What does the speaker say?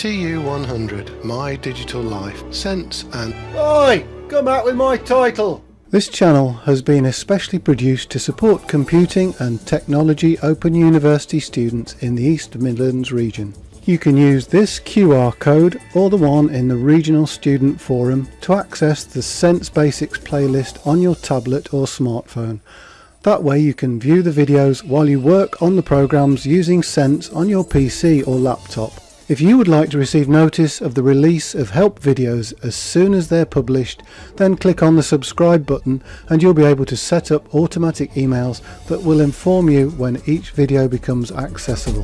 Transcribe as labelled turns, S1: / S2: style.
S1: TU100 My Digital Life Sense and
S2: Oi! Come out with my title!
S3: This channel has been especially produced to support computing and technology Open University students in the East Midlands region. You can use this QR code or the one in the Regional Student Forum to access the Sense Basics playlist on your tablet or smartphone. That way you can view the videos while you work on the programs using Sense on your PC or laptop. If you would like to receive notice of the release of help videos as soon as they're published, then click on the subscribe button and you'll be able to set up automatic emails that will inform you when each video becomes accessible.